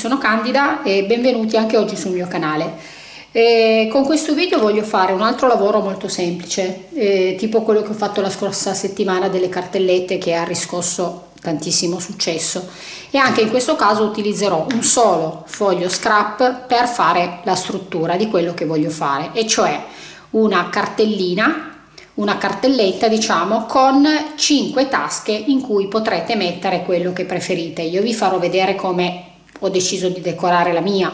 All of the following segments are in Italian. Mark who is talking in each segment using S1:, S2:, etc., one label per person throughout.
S1: Sono Candida e benvenuti anche oggi sul mio canale. E con questo video voglio fare un altro lavoro molto semplice, eh, tipo quello che ho fatto la scorsa settimana delle cartellette che ha riscosso tantissimo successo e anche in questo caso utilizzerò un solo foglio scrap per fare la struttura di quello che voglio fare e cioè una cartellina una cartelletta diciamo con 5 tasche in cui potrete mettere quello che preferite io vi farò vedere come ho deciso di decorare la mia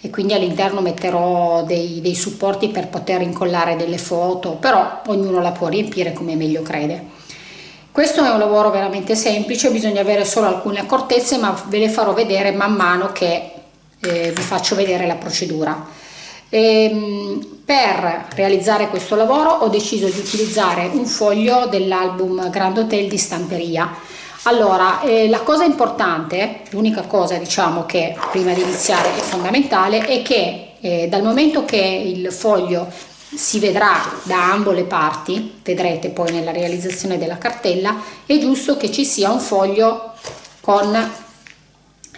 S1: e quindi all'interno metterò dei, dei supporti per poter incollare delle foto però ognuno la può riempire come meglio crede. Questo è un lavoro veramente semplice bisogna avere solo alcune accortezze ma ve le farò vedere man mano che eh, vi faccio vedere la procedura. E, ehm, per realizzare questo lavoro ho deciso di utilizzare un foglio dell'album Grand Hotel di stamperia allora, eh, la cosa importante, l'unica cosa diciamo che prima di iniziare è fondamentale, è che eh, dal momento che il foglio si vedrà da ambo le parti, vedrete poi nella realizzazione della cartella, è giusto che ci sia un foglio con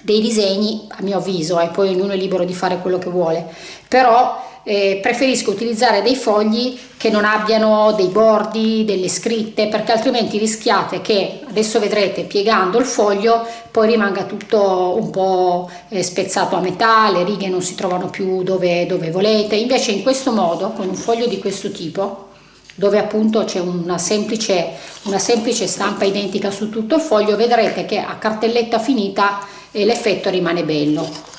S1: dei disegni, a mio avviso, e eh, poi ognuno è libero di fare quello che vuole, però eh, preferisco utilizzare dei fogli che non abbiano dei bordi, delle scritte, perché altrimenti rischiate che, adesso vedrete piegando il foglio, poi rimanga tutto un po' eh, spezzato a metà, le righe non si trovano più dove, dove volete, invece in questo modo, con un foglio di questo tipo, dove appunto c'è una semplice, una semplice stampa identica su tutto il foglio, vedrete che a cartelletta finita eh, l'effetto rimane bello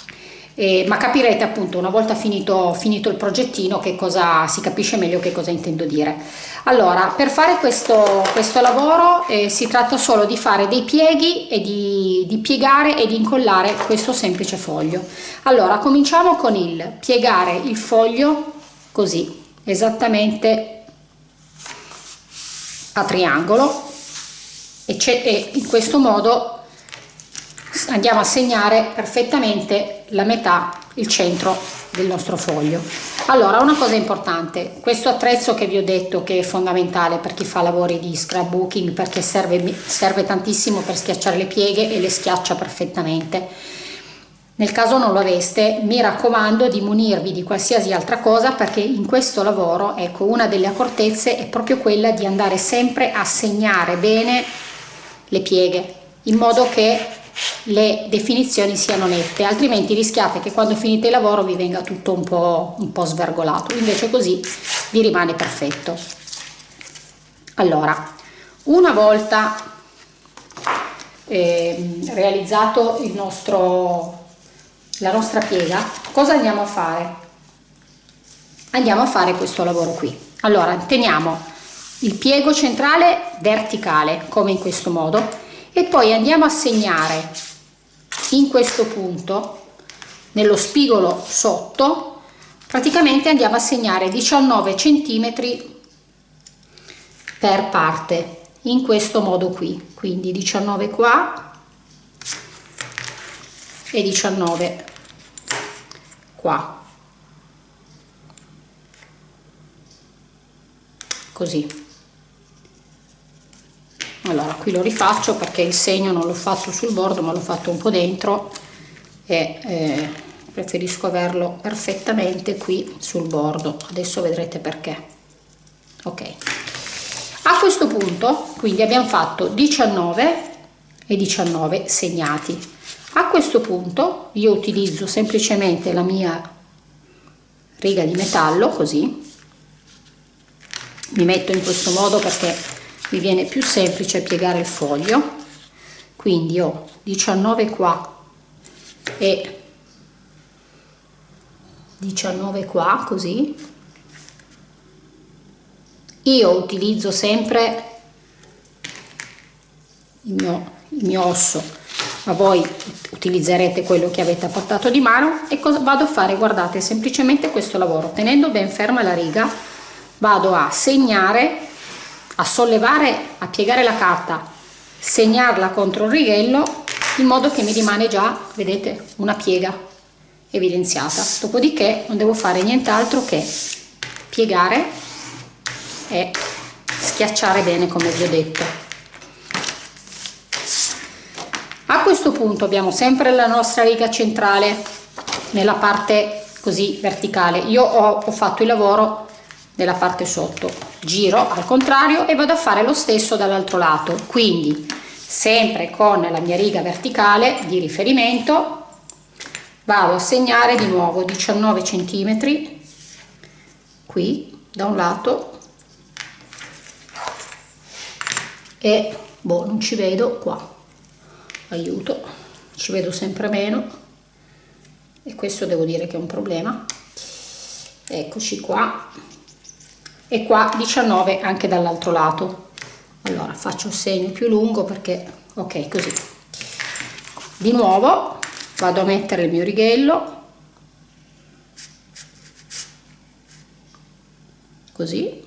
S1: eh, ma capirete appunto una volta finito, finito il progettino che cosa si capisce meglio che cosa intendo dire. Allora per fare questo, questo lavoro eh, si tratta solo di fare dei pieghi e di, di piegare e di incollare questo semplice foglio. Allora cominciamo con il piegare il foglio così esattamente a triangolo e, e in questo modo andiamo a segnare perfettamente la metà, il centro del nostro foglio. Allora, una cosa importante, questo attrezzo che vi ho detto che è fondamentale per chi fa lavori di scrapbooking perché serve, serve tantissimo per schiacciare le pieghe e le schiaccia perfettamente. Nel caso non lo aveste, mi raccomando di munirvi di qualsiasi altra cosa perché in questo lavoro, ecco, una delle accortezze è proprio quella di andare sempre a segnare bene le pieghe, in modo che le definizioni siano nette altrimenti rischiate che quando finite il lavoro vi venga tutto un po', un po svergolato. Invece così vi rimane perfetto. Allora una volta eh, realizzato il nostro la nostra piega cosa andiamo a fare? Andiamo a fare questo lavoro qui. Allora teniamo il piego centrale verticale come in questo modo e poi andiamo a segnare in questo punto nello spigolo sotto praticamente andiamo a segnare 19 centimetri per parte in questo modo qui. Quindi 19 qua e 19 qua. Così allora qui lo rifaccio perché il segno non l'ho fatto sul bordo ma l'ho fatto un po' dentro e eh, preferisco averlo perfettamente qui sul bordo. Adesso vedrete perché. Ok. A questo punto quindi abbiamo fatto 19 e 19 segnati. A questo punto io utilizzo semplicemente la mia riga di metallo così. Mi metto in questo modo perché mi viene più semplice piegare il foglio. Quindi ho 19 qua e 19 qua così. Io utilizzo sempre il mio, il mio osso ma voi utilizzerete quello che avete a portato di mano. E cosa vado a fare? Guardate semplicemente questo lavoro. Tenendo ben ferma la riga vado a segnare a sollevare, a piegare la carta, segnarla contro il righello in modo che mi rimane già, vedete, una piega evidenziata. Dopodiché non devo fare nient'altro che piegare e schiacciare bene come vi ho detto. A questo punto abbiamo sempre la nostra riga centrale nella parte così verticale io ho, ho fatto il lavoro nella parte sotto. Giro al contrario e vado a fare lo stesso dall'altro lato. Quindi sempre con la mia riga verticale di riferimento vado a segnare di nuovo 19 centimetri. Qui da un lato. E boh non ci vedo qua. Aiuto ci vedo sempre meno. E questo devo dire che è un problema. Eccoci qua e qua 19 anche dall'altro lato. Allora faccio il segno più lungo perché ok così. Di nuovo vado a mettere il mio righello. Così.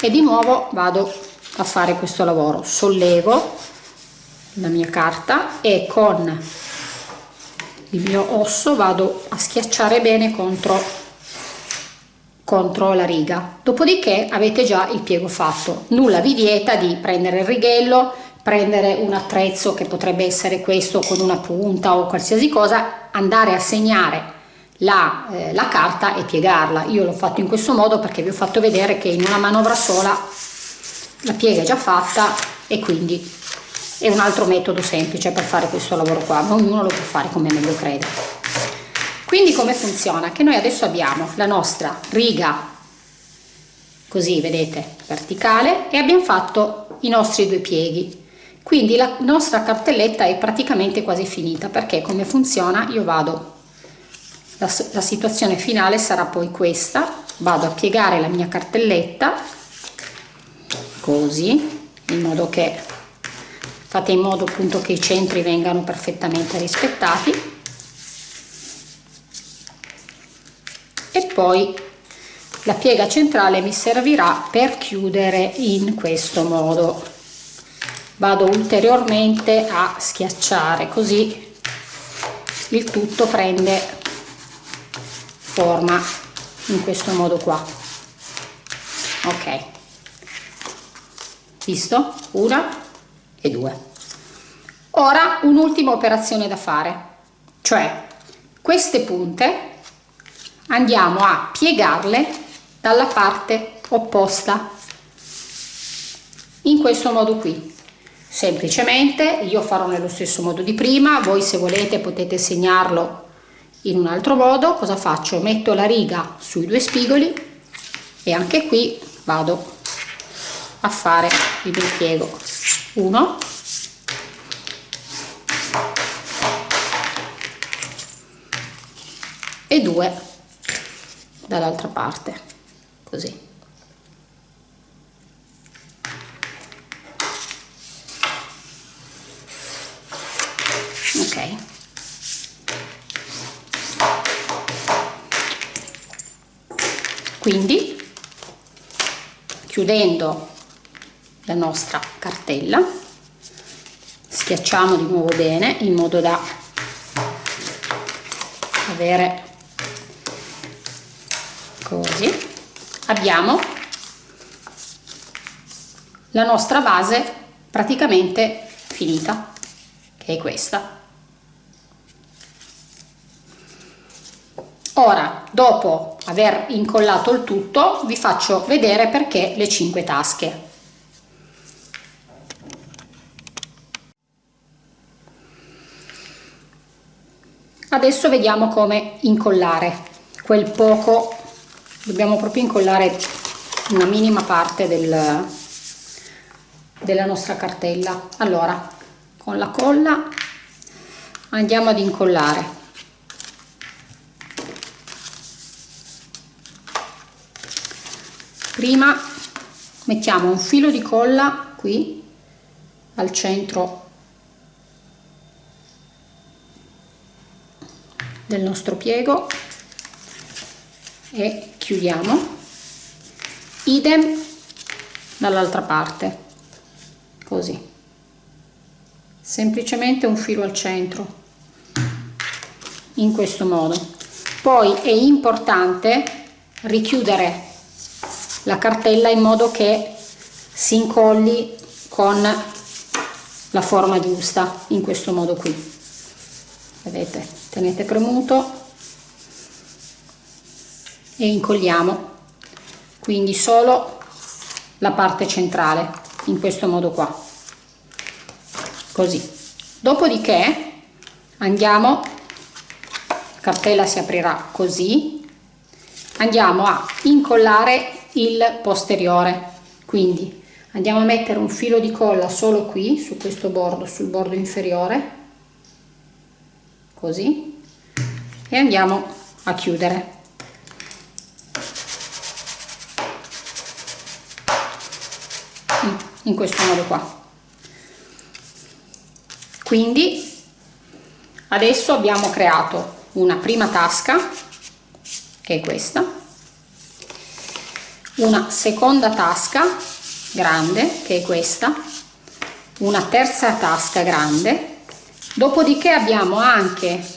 S1: E di nuovo vado a fare questo lavoro. Sollevo la mia carta e con il mio osso vado a schiacciare bene contro contro la riga. Dopodiché avete già il piego fatto. Nulla vi vieta di prendere il righello prendere un attrezzo che potrebbe essere questo con una punta o qualsiasi cosa andare a segnare la, eh, la carta e piegarla. Io l'ho fatto in questo modo perché vi ho fatto vedere che in una manovra sola la piega è già fatta e quindi è un altro metodo semplice per fare questo lavoro qua. Ma ognuno lo può fare come meglio crede quindi come funziona? Che noi adesso abbiamo la nostra riga così vedete verticale e abbiamo fatto i nostri due pieghi. Quindi la nostra cartelletta è praticamente quasi finita perché come funziona? Io vado la, la situazione finale sarà poi questa. Vado a piegare la mia cartelletta così in modo che fate in modo appunto che i centri vengano perfettamente rispettati poi la piega centrale mi servirà per chiudere in questo modo. Vado ulteriormente a schiacciare così il tutto prende forma in questo modo qua. Ok. Visto? Una e due. Ora un'ultima operazione da fare cioè queste punte andiamo a piegarle dalla parte opposta. In questo modo qui. Semplicemente io farò nello stesso modo di prima voi se volete potete segnarlo in un altro modo. Cosa faccio? Metto la riga sui due spigoli e anche qui vado a fare il mio piego 1 e 2 dall'altra parte. Così. Ok. Quindi chiudendo la nostra cartella schiacciamo di nuovo bene in modo da avere così. Abbiamo la nostra base praticamente finita che è questa. Ora dopo aver incollato il tutto vi faccio vedere perché le 5 tasche. Adesso vediamo come incollare quel poco dobbiamo proprio incollare una minima parte del, della nostra cartella. Allora con la colla andiamo ad incollare. Prima mettiamo un filo di colla qui al centro del nostro piego e chiudiamo. Idem dall'altra parte. Così. Semplicemente un filo al centro. In questo modo. Poi è importante richiudere la cartella in modo che si incolli con la forma giusta in questo modo qui. Vedete? Tenete premuto e incolliamo quindi solo la parte centrale in questo modo qua. Così. Dopodiché andiamo cartella si aprirà così andiamo a incollare il posteriore. Quindi andiamo a mettere un filo di colla solo qui su questo bordo sul bordo inferiore. Così. E andiamo a chiudere in questo modo qua. Quindi adesso abbiamo creato una prima tasca che è questa una seconda tasca grande che è questa una terza tasca grande dopodiché abbiamo anche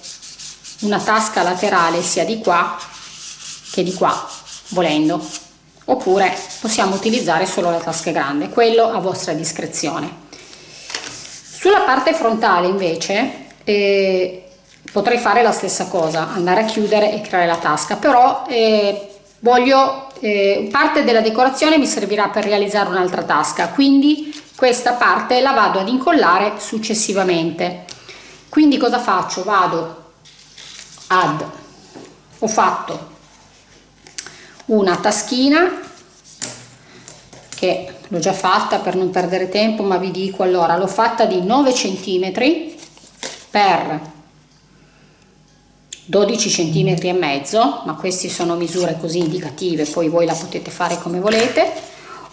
S1: una tasca laterale sia di qua che di qua volendo oppure possiamo utilizzare solo la tasca grande quello a vostra discrezione. Sulla parte frontale invece eh, potrei fare la stessa cosa andare a chiudere e creare la tasca però eh, voglio eh, parte della decorazione mi servirà per realizzare un'altra tasca quindi questa parte la vado ad incollare successivamente. Quindi cosa faccio? Vado ad ho fatto una taschina che l'ho già fatta per non perdere tempo ma vi dico allora l'ho fatta di 9 centimetri per 12 centimetri e mezzo ma queste sono misure così indicative poi voi la potete fare come volete.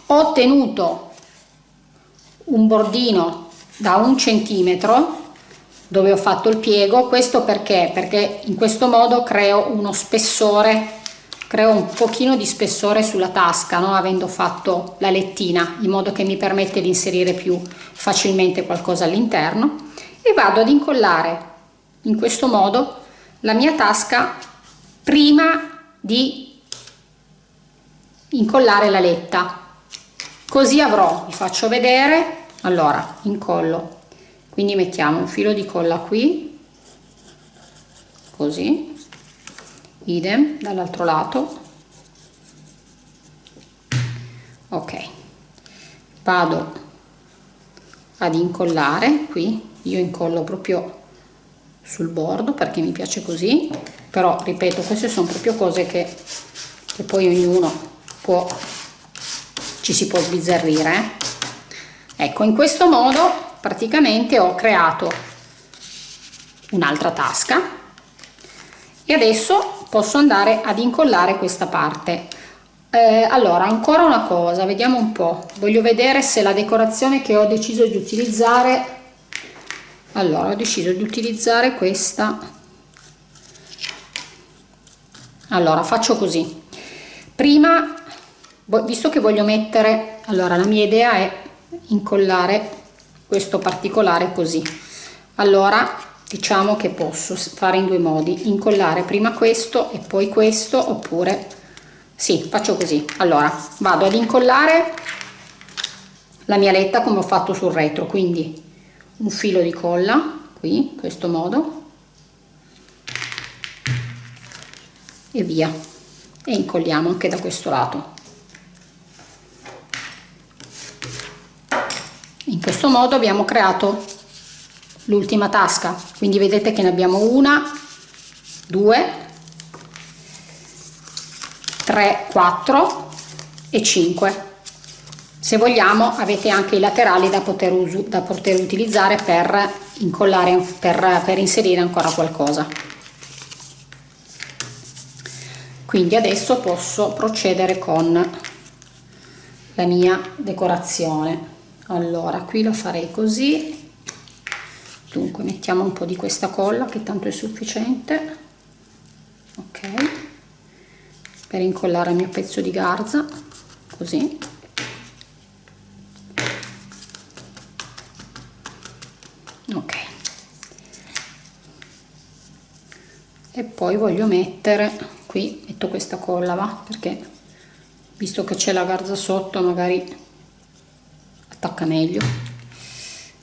S1: Ho ottenuto un bordino da un centimetro dove ho fatto il piego questo perché? Perché in questo modo creo uno spessore creo un pochino di spessore sulla tasca no? avendo fatto la lettina in modo che mi permette di inserire più facilmente qualcosa all'interno. E vado ad incollare in questo modo la mia tasca prima di incollare la letta. Così avrò vi faccio vedere allora incollo. Quindi mettiamo un filo di colla qui così idem dall'altro lato ok vado ad incollare qui io incollo proprio sul bordo perché mi piace così però ripeto queste sono proprio cose che, che poi ognuno può ci si può sbizzarrire eh? ecco in questo modo praticamente ho creato un'altra tasca e adesso posso andare ad incollare questa parte. Eh, allora ancora una cosa vediamo un po. Voglio vedere se la decorazione che ho deciso di utilizzare allora ho deciso di utilizzare questa. Allora faccio così. Prima visto che voglio mettere allora la mia idea è incollare questo particolare così. Allora diciamo che posso fare in due modi incollare prima questo e poi questo oppure sì faccio così. Allora vado ad incollare la mia letta come ho fatto sul retro quindi un filo di colla qui in questo modo e via. E incolliamo anche da questo lato. In questo modo abbiamo creato l'ultima tasca. Quindi vedete che ne abbiamo una due tre quattro e 5 se vogliamo avete anche i laterali da poter, da poter utilizzare per incollare per, per inserire ancora qualcosa. Quindi adesso posso procedere con la mia decorazione. Allora qui lo farei così dunque mettiamo un po di questa colla che tanto è sufficiente. Ok. Per incollare il mio pezzo di garza così. Ok. E poi voglio mettere qui metto questa colla va? Perché visto che c'è la garza sotto magari attacca meglio.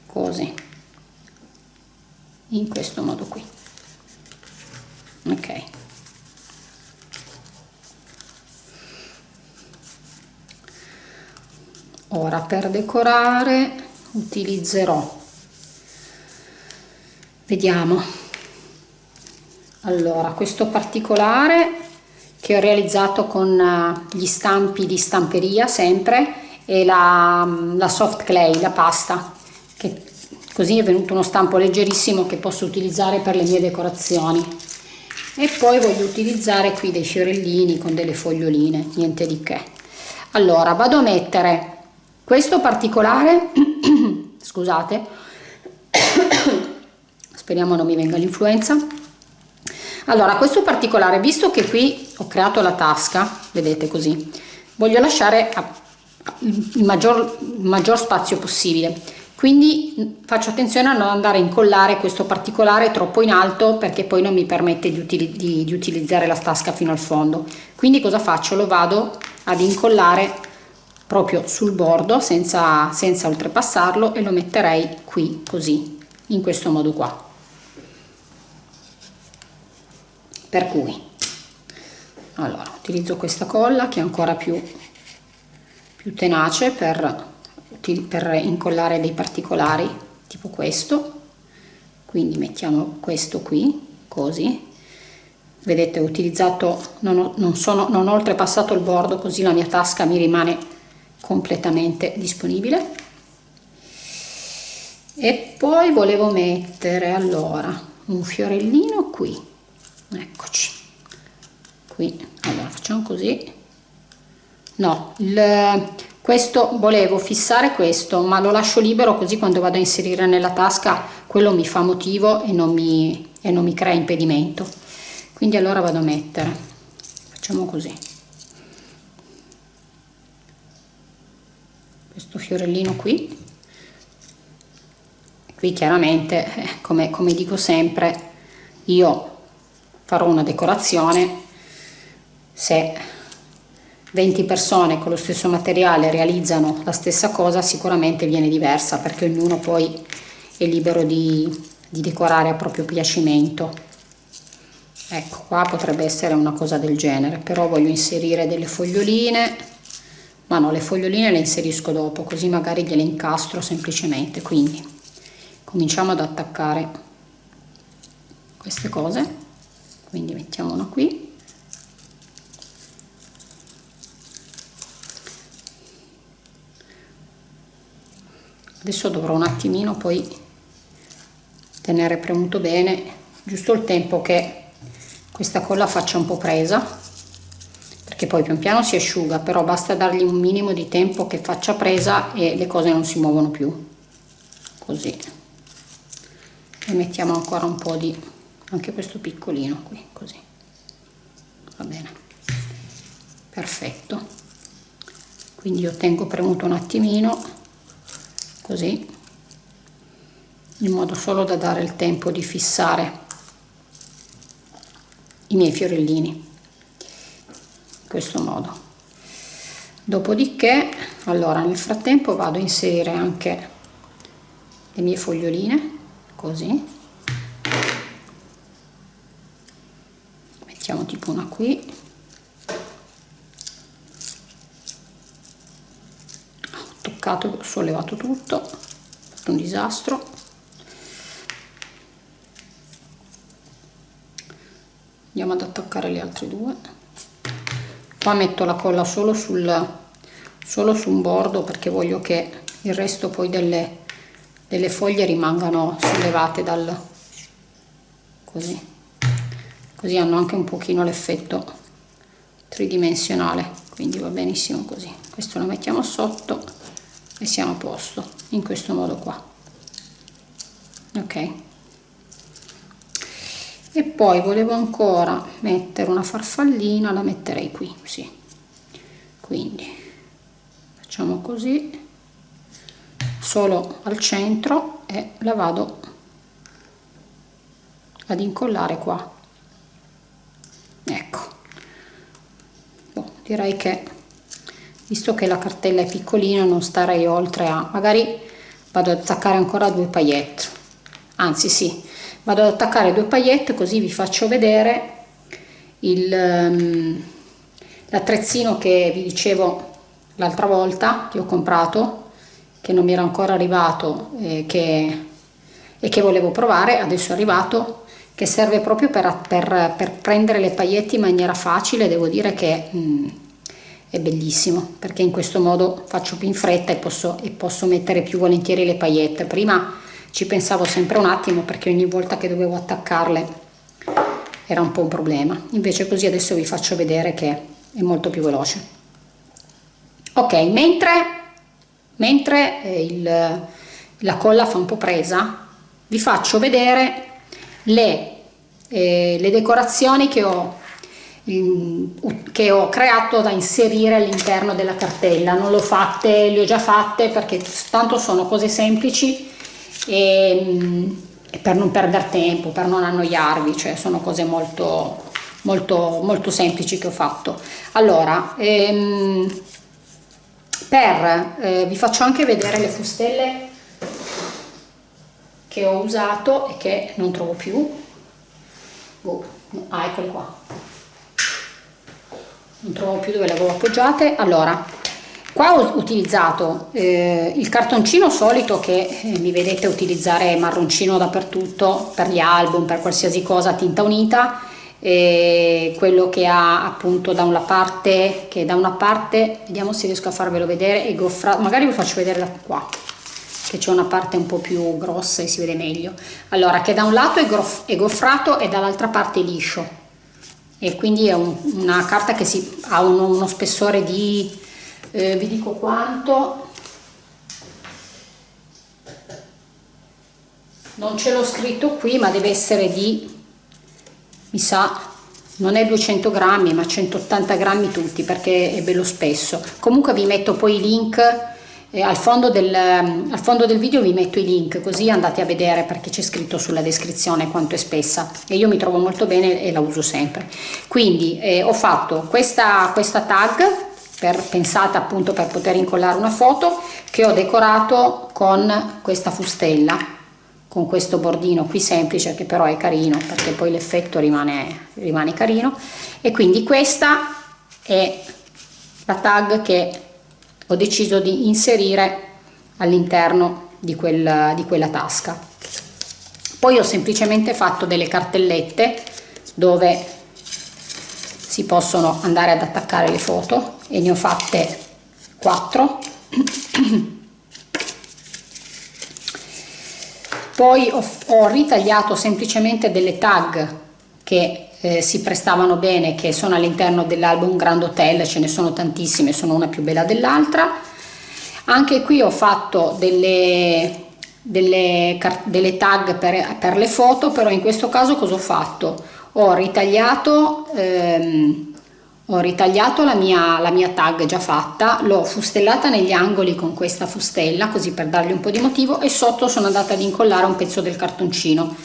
S1: Così in questo modo qui. Ok. Ora per decorare utilizzerò. Vediamo. Allora questo particolare che ho realizzato con eh, gli stampi di stamperia sempre e la, la soft clay la pasta che così è venuto uno stampo leggerissimo che posso utilizzare per le mie decorazioni. E poi voglio utilizzare qui dei fiorellini con delle foglioline niente di che. Allora vado a mettere questo particolare scusate speriamo non mi venga l'influenza. Allora questo particolare visto che qui ho creato la tasca vedete così voglio lasciare il maggior, il maggior spazio possibile quindi faccio attenzione a non andare a incollare questo particolare troppo in alto perché poi non mi permette di, util di, di utilizzare la tasca fino al fondo. Quindi cosa faccio? Lo vado ad incollare proprio sul bordo senza, senza oltrepassarlo e lo metterei qui così in questo modo qua. Per cui allora utilizzo questa colla che è ancora più, più tenace per, per incollare dei particolari tipo questo. Quindi mettiamo questo qui così. Vedete ho utilizzato non ho, non sono non ho oltrepassato il bordo così la mia tasca mi rimane completamente disponibile. E poi volevo mettere allora un fiorellino qui. Eccoci. Qui. Allora facciamo così. No il, questo volevo fissare questo ma lo lascio libero così quando vado a inserire nella tasca quello mi fa motivo e non mi, e non mi crea impedimento. Quindi allora vado a mettere. Facciamo così. Questo fiorellino qui. Qui chiaramente eh, come, come dico sempre io farò una decorazione. Se 20 persone con lo stesso materiale realizzano la stessa cosa sicuramente viene diversa perché ognuno poi è libero di, di decorare a proprio piacimento. Ecco qua potrebbe essere una cosa del genere però voglio inserire delle foglioline. Ma no le foglioline le inserisco dopo così magari gliele incastro semplicemente. Quindi cominciamo ad attaccare queste cose. Quindi mettiamo una qui adesso dovrò un attimino poi tenere premuto bene giusto il tempo che questa colla faccia un po' presa perché poi pian piano si asciuga però basta dargli un minimo di tempo che faccia presa e le cose non si muovono più. Così. E mettiamo ancora un po' di anche questo piccolino qui così. Va bene. Perfetto. Quindi io tengo premuto un attimino così. In modo solo da dare il tempo di fissare i miei fiorellini questo modo. Dopodiché allora nel frattempo vado a inserire anche le mie foglioline così. Mettiamo tipo una qui ho toccato ho sollevato tutto un disastro. Andiamo ad attaccare le altre due. Qua metto la colla solo sul solo su un bordo perché voglio che il resto poi delle, delle foglie rimangano sollevate dal così. Così hanno anche un pochino l'effetto tridimensionale quindi va benissimo così. Questo lo mettiamo sotto e siamo a posto in questo modo qua. Ok. E poi volevo ancora mettere una farfallina la metterei qui sì. Quindi facciamo così. Solo al centro e la vado ad incollare qua. Ecco. Boh, direi che visto che la cartella è piccolina non starei oltre a magari vado ad attaccare ancora due paillette. Anzi sì vado ad attaccare due paillette così vi faccio vedere um, l'attrezzino che vi dicevo l'altra volta che ho comprato che non mi era ancora arrivato e che, e che volevo provare adesso è arrivato che serve proprio per, per, per prendere le paillette in maniera facile devo dire che mm, è bellissimo perché in questo modo faccio più in fretta e posso, e posso mettere più volentieri le paillette prima ci pensavo sempre un attimo perché ogni volta che dovevo attaccarle era un po' un problema. Invece così adesso vi faccio vedere che è molto più veloce. Ok mentre, mentre eh, il, la colla fa un po' presa vi faccio vedere le, eh, le decorazioni che ho che ho creato da inserire all'interno della cartella. Non le ho fatte le ho già fatte perché tanto sono cose semplici e, e per non perdere tempo per non annoiarvi cioè sono cose molto molto molto semplici che ho fatto. Allora ehm, per eh, vi faccio anche vedere le fustelle che ho usato e che non trovo più. Oh, ah eccole qua non trovo più dove le avevo appoggiate. Allora qua ho utilizzato eh, il cartoncino solito che eh, mi vedete utilizzare marroncino dappertutto per gli album per qualsiasi cosa tinta unita e quello che ha appunto da una parte che da una parte vediamo se riesco a farvelo vedere e goffrato magari vi faccio vedere da qua che c'è una parte un po' più grossa e si vede meglio. Allora che da un lato è, è goffrato e dall'altra parte è liscio e quindi è un, una carta che si, ha uno, uno spessore di eh, vi dico quanto. Non ce l'ho scritto qui ma deve essere di mi sa non è 200 grammi ma 180 grammi tutti perché è bello spesso. Comunque vi metto poi i link eh, al, fondo del, al fondo del video vi metto i link così andate a vedere perché c'è scritto sulla descrizione quanto è spessa. E io mi trovo molto bene e la uso sempre. Quindi eh, ho fatto questa, questa tag per, pensata appunto per poter incollare una foto che ho decorato con questa fustella con questo bordino qui semplice che però è carino perché poi l'effetto rimane, rimane carino. E quindi questa è la tag che ho deciso di inserire all'interno di, quel, di quella tasca. Poi ho semplicemente fatto delle cartellette dove si possono andare ad attaccare le foto e ne ho fatte 4 poi ho, ho ritagliato semplicemente delle tag che eh, si prestavano bene che sono all'interno dell'album Grand Hotel, ce ne sono tantissime, sono una più bella dell'altra. Anche qui ho fatto delle, delle, delle tag per, per, le foto, però in questo caso cosa ho fatto? Ho ritagliato, ehm, ho ritagliato la mia, la mia tag già fatta, l'ho fustellata negli angoli con questa fustella, così per dargli un po' di motivo, e sotto sono andata ad incollare un pezzo del cartoncino,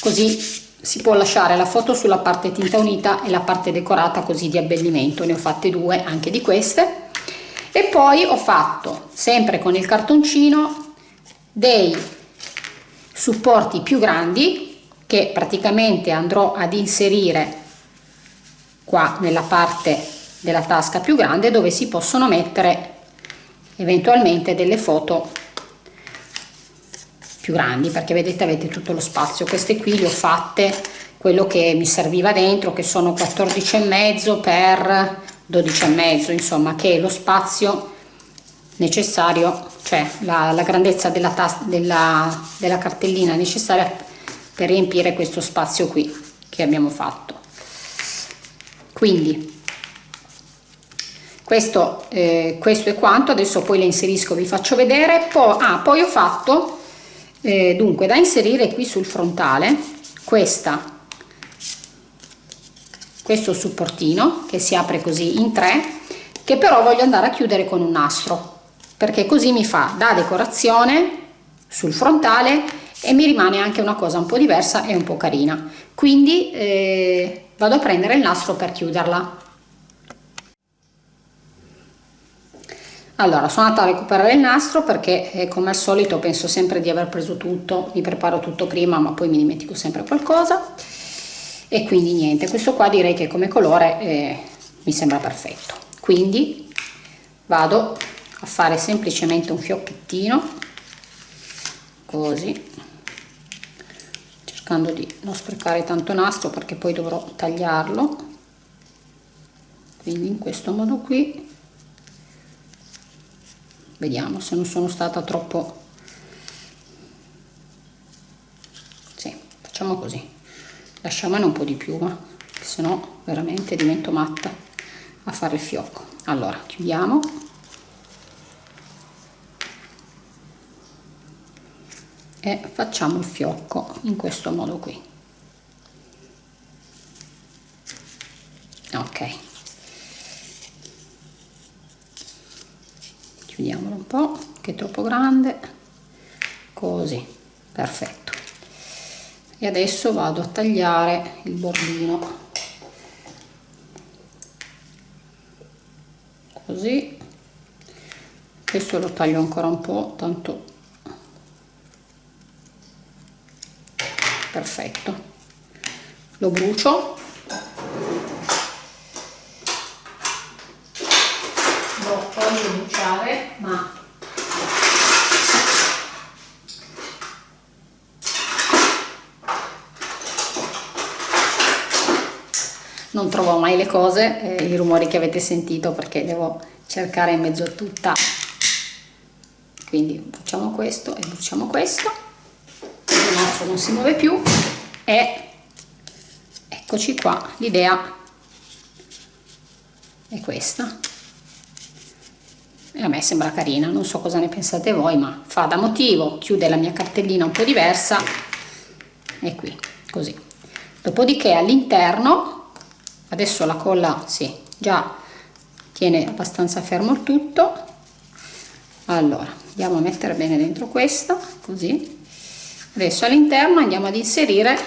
S1: così si può lasciare la foto sulla parte tinta unita e la parte decorata così di abbellimento. Ne ho fatte due anche di queste. E poi ho fatto sempre con il cartoncino dei supporti più grandi che praticamente andrò ad inserire qua nella parte della tasca più grande dove si possono mettere eventualmente delle foto più grandi perché vedete avete tutto lo spazio. Queste qui le ho fatte quello che mi serviva dentro che sono 14 e mezzo per 12 e mezzo insomma che è lo spazio necessario cioè la, la grandezza della, della, della cartellina necessaria per riempire questo spazio qui che abbiamo fatto. Quindi questo, eh, questo è quanto. Adesso poi le inserisco vi faccio vedere. Poi, ah, poi ho fatto eh, dunque da inserire qui sul frontale questa questo supportino che si apre così in tre che però voglio andare a chiudere con un nastro perché così mi fa da decorazione sul frontale e mi rimane anche una cosa un po' diversa e un po' carina. Quindi eh, vado a prendere il nastro per chiuderla allora sono andata a recuperare il nastro perché eh, come al solito penso sempre di aver preso tutto mi preparo tutto prima ma poi mi dimentico sempre qualcosa. E quindi niente questo qua direi che come colore eh, mi sembra perfetto. Quindi vado a fare semplicemente un fiocchettino così cercando di non sprecare tanto nastro perché poi dovrò tagliarlo. Quindi in questo modo qui vediamo se non sono stata troppo. Sì, facciamo così. Lasciamone un po' di più ma se no veramente divento matta a fare il fiocco. Allora chiudiamo. E facciamo il fiocco in questo modo qui ok chiudiamolo po' che è troppo grande. Così perfetto. E adesso vado a tagliare il bordino. Così. Questo lo taglio ancora un po' tanto. Perfetto. Lo brucio ma non trovo mai le cose, eh, i rumori che avete sentito perché devo cercare in mezzo a tutta. Quindi facciamo questo e bruciamo questo. Il nastro non si muove più. E eccoci qua. L'idea è questa. E a me sembra carina. Non so cosa ne pensate voi ma fa da motivo. Chiude la mia cartellina un po' diversa. E qui così. Dopodiché all'interno adesso la colla sì già tiene abbastanza fermo il tutto. Allora andiamo a mettere bene dentro questa così. Adesso all'interno andiamo ad inserire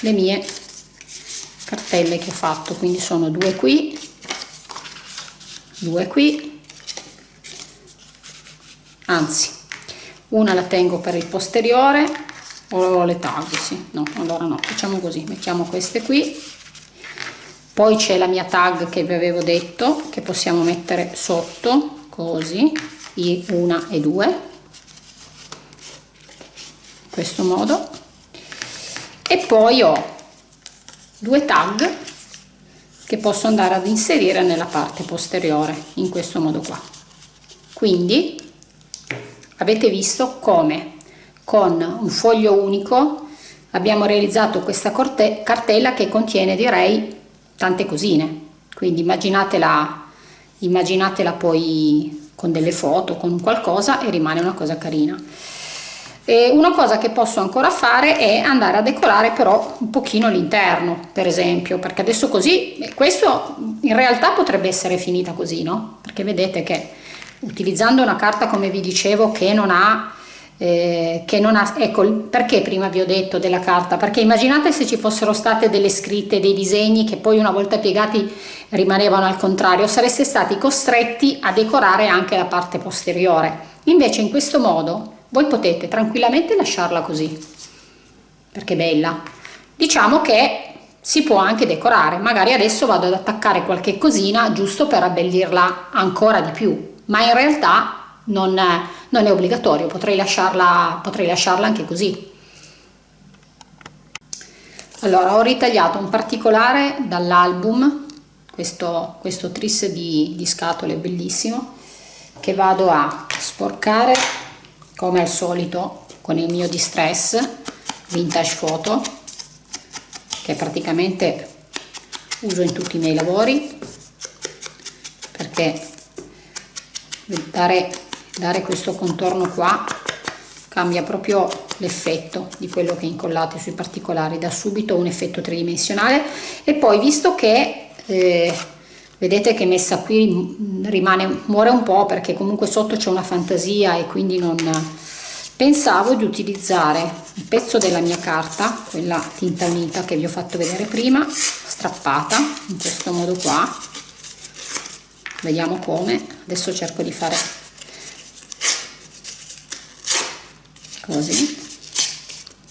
S1: le mie cartelle che ho fatto. Quindi sono due qui due qui. Anzi una la tengo per il posteriore o le tag sì. No allora no. Facciamo così mettiamo queste qui. Poi c'è la mia tag che vi avevo detto che possiamo mettere sotto così una e due. In questo modo. E poi ho due tag che posso andare ad inserire nella parte posteriore in questo modo qua. Quindi avete visto come con un foglio unico. Abbiamo realizzato questa cartella che contiene direi tante cosine. Quindi immaginatela immaginatela poi con delle foto con qualcosa e rimane una cosa carina. E una cosa che posso ancora fare è andare a decorare però un pochino l'interno per esempio perché adesso così questo in realtà potrebbe essere finita così no? Perché vedete che utilizzando una carta come vi dicevo che non ha eh, che non ha ecco perché prima vi ho detto della carta? Perché immaginate se ci fossero state delle scritte dei disegni che poi una volta piegati rimanevano al contrario sareste stati costretti a decorare anche la parte posteriore. Invece in questo modo voi potete tranquillamente lasciarla così perché è bella. Diciamo che si può anche decorare. Magari adesso vado ad attaccare qualche cosina giusto per abbellirla ancora di più ma in realtà non non è obbligatorio potrei lasciarla potrei lasciarla anche così. Allora ho ritagliato un particolare dall'album questo, questo tris di, di scatole bellissimo che vado a sporcare come al solito con il mio distress vintage photo che praticamente uso in tutti i miei lavori perché dare, dare questo contorno qua cambia proprio l'effetto di quello che incollate sui particolari da subito un effetto tridimensionale. E poi visto che eh, vedete che messa qui rimane muore un po' perché comunque sotto c'è una fantasia e quindi non pensavo di utilizzare un pezzo della mia carta quella tinta unita che vi ho fatto vedere prima strappata in questo modo qua. Vediamo come. Adesso cerco di fare così.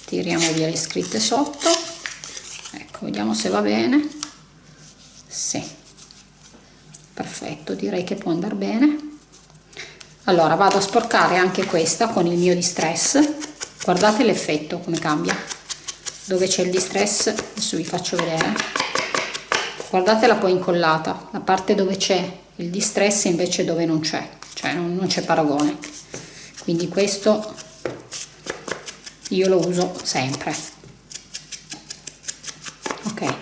S1: Tiriamo via le scritte sotto. Ecco vediamo se va bene. Sì. Perfetto direi che può andare bene. Allora vado a sporcare anche questa con il mio distress. Guardate l'effetto come cambia. Dove c'è il distress adesso vi faccio vedere. Guardatela poi incollata. La parte dove c'è il distress invece dove non c'è. Cioè non, non c'è paragone. Quindi questo io lo uso sempre. Ok.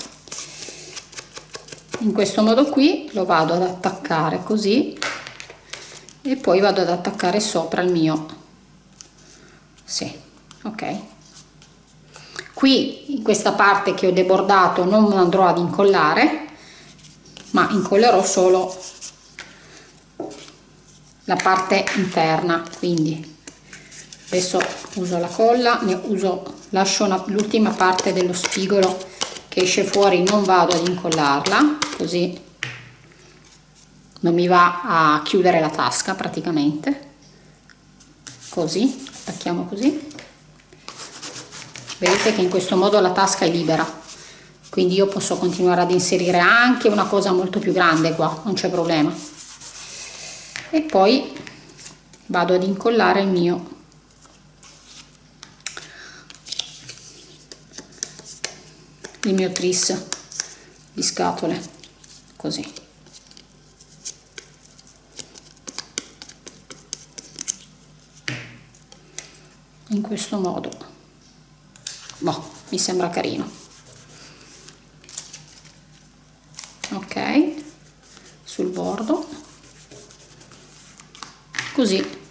S1: In questo modo qui lo vado ad attaccare così e poi vado ad attaccare sopra il mio. Sì ok. Qui in questa parte che ho debordato non andrò ad incollare ma incollerò solo la parte interna quindi adesso uso la colla ne uso lascio l'ultima parte dello spigolo che esce fuori non vado ad incollarla così non mi va a chiudere la tasca praticamente. Così attacchiamo così. Vedete che in questo modo la tasca è libera. Quindi io posso continuare ad inserire anche una cosa molto più grande qua non c'è problema. E poi vado ad incollare il mio il mio tris di scatole così. In questo modo. Boh, mi sembra carino. Ok sul bordo. Così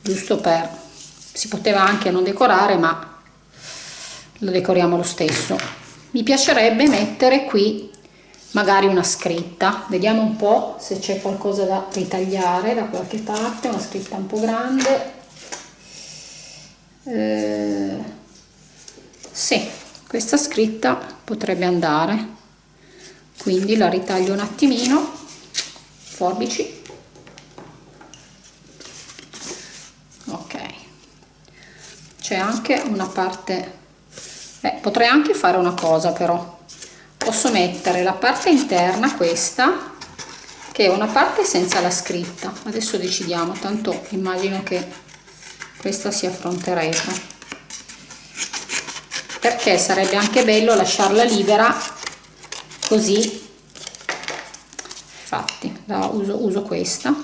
S1: giusto per si poteva anche non decorare ma lo decoriamo lo stesso mi piacerebbe mettere qui magari una scritta. Vediamo un po se c'è qualcosa da ritagliare da qualche parte una scritta un po' grande. Eh, sì questa scritta potrebbe andare. Quindi la ritaglio un attimino. Forbici. Ok. C'è anche una parte Beh, potrei anche fare una cosa però. Posso mettere la parte interna questa che è una parte senza la scritta. Adesso decidiamo tanto immagino che questa sia fronte retro perché sarebbe anche bello lasciarla libera così. Infatti la uso, uso questa.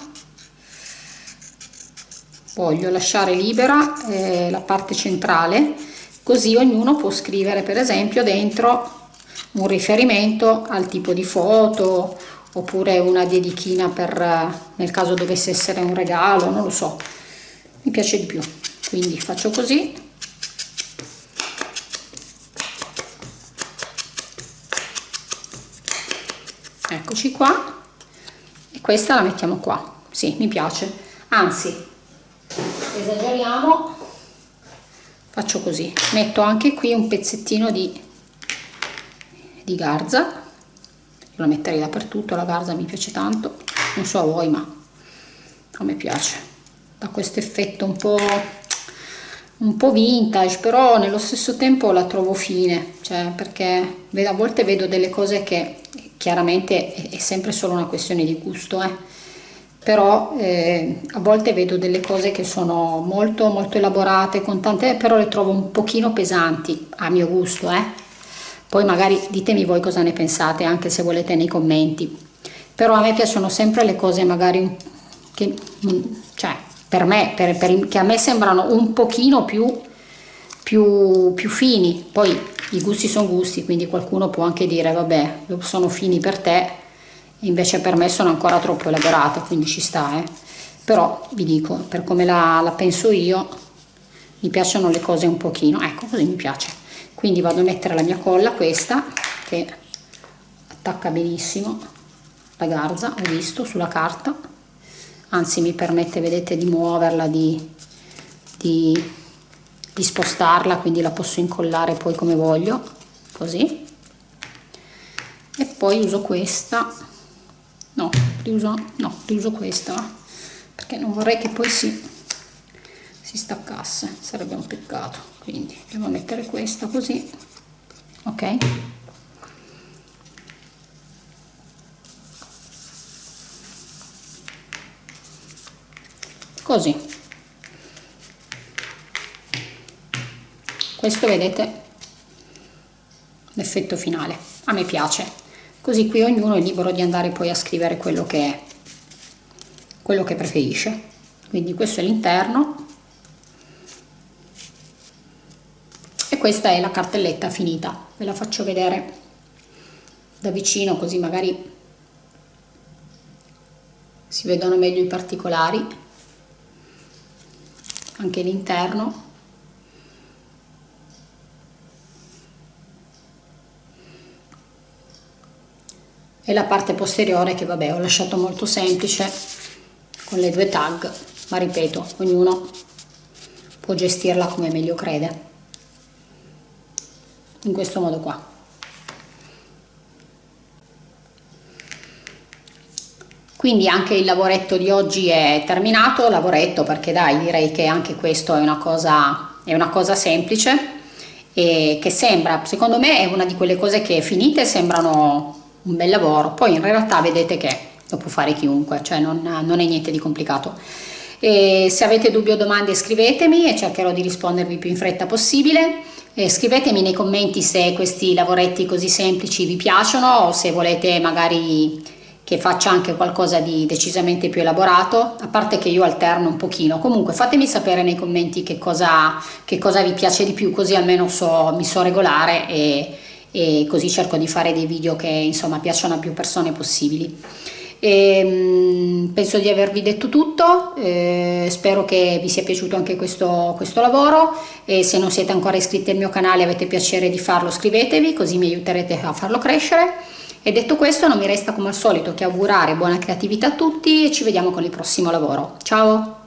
S1: Voglio lasciare libera eh, la parte centrale così ognuno può scrivere per esempio dentro un riferimento al tipo di foto oppure una dedichina per nel caso dovesse essere un regalo non lo so. Mi piace di più. Quindi faccio così. Eccoci qua. E questa la mettiamo qua. Sì mi piace. Anzi esageriamo faccio così. Metto anche qui un pezzettino di, di garza. Lo metterei dappertutto la garza mi piace tanto. Non so a voi ma a me piace. Da questo effetto un po' un po' vintage però nello stesso tempo la trovo fine. Cioè perché a volte vedo delle cose che chiaramente è sempre solo una questione di gusto eh però eh, a volte vedo delle cose che sono molto molto elaborate con tante però le trovo un pochino pesanti a mio gusto eh. poi magari ditemi voi cosa ne pensate anche se volete nei commenti. Però a me piacciono sempre le cose magari che cioè per me per, per, che a me sembrano un pochino più, più, più fini. Poi i gusti sono gusti quindi qualcuno può anche dire vabbè sono fini per te invece per me sono ancora troppo elaborate quindi ci sta eh. però vi dico per come la, la penso io mi piacciono le cose un pochino. Ecco così mi piace. Quindi vado a mettere la mia colla questa che attacca benissimo la garza ho visto sulla carta. Anzi mi permette vedete di muoverla di, di, di spostarla quindi la posso incollare poi come voglio così. E poi uso questa no riuso no riuso questa perché non vorrei che poi si si staccasse sarebbe un peccato. Quindi devo mettere questa così ok? Così. Questo vedete l'effetto finale. A me piace così qui ognuno è libero di andare poi a scrivere quello che è quello che preferisce. Quindi questo è l'interno. E questa è la cartelletta finita. Ve la faccio vedere da vicino così magari si vedono meglio i particolari. Anche l'interno e la parte posteriore che vabbè ho lasciato molto semplice con le due tag ma ripeto ognuno può gestirla come meglio crede. In questo modo qua. Quindi anche il lavoretto di oggi è terminato lavoretto perché dai direi che anche questo è una cosa è una cosa semplice e che sembra secondo me è una di quelle cose che finite sembrano un bel lavoro. Poi in realtà vedete che lo può fare chiunque cioè non, non è niente di complicato. E se avete dubbi o domande scrivetemi e cercherò di rispondervi più in fretta possibile. E scrivetemi nei commenti se questi lavoretti così semplici vi piacciono o se volete magari che faccia anche qualcosa di decisamente più elaborato a parte che io alterno un pochino. Comunque fatemi sapere nei commenti che cosa, che cosa vi piace di più così almeno so, mi so regolare e e così cerco di fare dei video che insomma piacciono a più persone possibili. E, ehm, penso di avervi detto tutto, eh, spero che vi sia piaciuto anche questo, questo lavoro e se non siete ancora iscritti al mio canale e avete piacere di farlo scrivetevi così mi aiuterete a farlo crescere e detto questo non mi resta come al solito che augurare buona creatività a tutti e ci vediamo con il prossimo lavoro. Ciao!